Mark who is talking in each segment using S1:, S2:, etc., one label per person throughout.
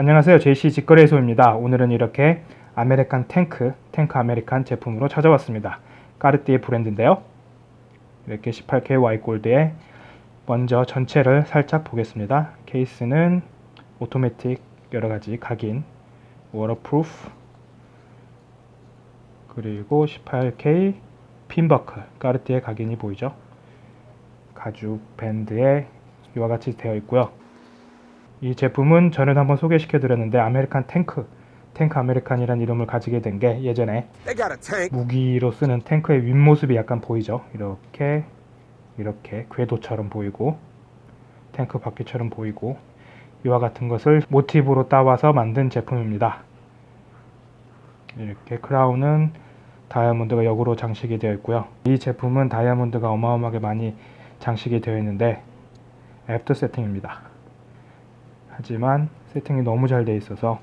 S1: 안녕하세요. JC 직거래소입니다. 오늘은 이렇게 아메리칸 탱크 탱크 아메리칸 제품으로 찾아왔습니다. 까르띠에 브랜드인데요. 이렇게 18K 와이골드에 먼저 전체를 살짝 보겠습니다. 케이스는 오토매틱 여러가지 각인 waterproof 그리고 18K pin buckle 까르띠에 각인이 보이죠? 가죽 밴드에 이와 같이 되어 있고요 이 제품은 전에도 한번 소개시켜 드렸는데 아메리칸 탱크 탱크 아메리칸이라는 이름을 가지게 된 게 예전에. 무기로 쓰는 탱크의 윗모습이 약간 보이죠? 이렇게 이렇게 궤도처럼 보이고 탱크 바퀴처럼 보이고 이와 같은 것을 모티브로 따와서 만든 제품입니다. 이렇게 크라운은 다이아몬드가 역으로 장식이 되어 있고요. 이 제품은 다이아몬드가 어마어마하게 많이 장식이 되어 있는데 after 세팅입니다 하지만 세팅이 너무 잘 되어 있어서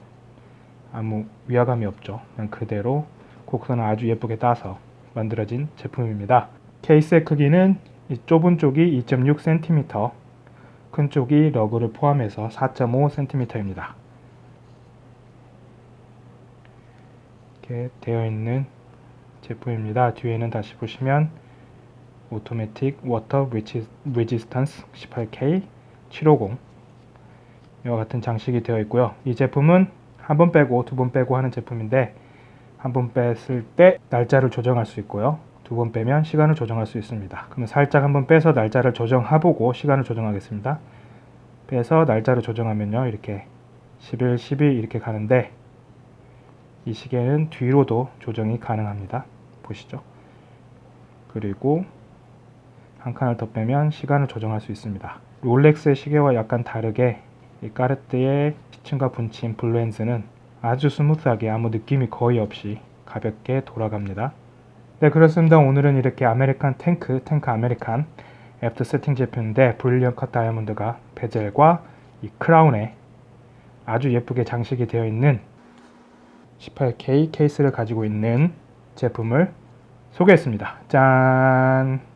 S1: 아무 위화감이 없죠. 그냥 그대로 곡선을 아주 예쁘게 따서 만들어진 제품입니다. 케이스의 크기는 이 좁은 쪽이 2.6cm, 큰 쪽이 lug를 포함해서 4.5cm입니다. 이렇게 되어 있는 제품입니다. 뒤에는 다시 보시면 automatic water resistance 18K 750 이와 같은 장식이 되어 있고요. 이 제품은 한 번 빼고 두 번 빼고 하는 제품인데 한 번 뺐을 때 날짜를 조정할 수 있고요. 두 번 빼면 시간을 조정할 수 있습니다. 그러면 살짝 한 번 빼서 날짜를 조정해보고 시간을 조정하겠습니다. 빼서 날짜를 조정하면요. 이렇게 11, 12 이렇게 가는데 이 시계는 뒤로도 조정이 가능합니다. 보시죠. 그리고 한 칸을 더 빼면 시간을 조정할 수 있습니다. 롤렉스의 시계와 약간 다르게 이 까르띠에 시침과 분침 blue hands는 아주 smooth하게 아무 느낌이 거의 없이 가볍게 돌아갑니다. 네 그렇습니다. 오늘은 이렇게 아메리칸 탱크, 탱크 아메리칸 after setting 제품인데 brilliant cut 다이아몬드가 bezel과 이 크라운에 아주 예쁘게 장식이 되어 있는 18K 케이스를 가지고 있는 제품을 소개했습니다. 짠!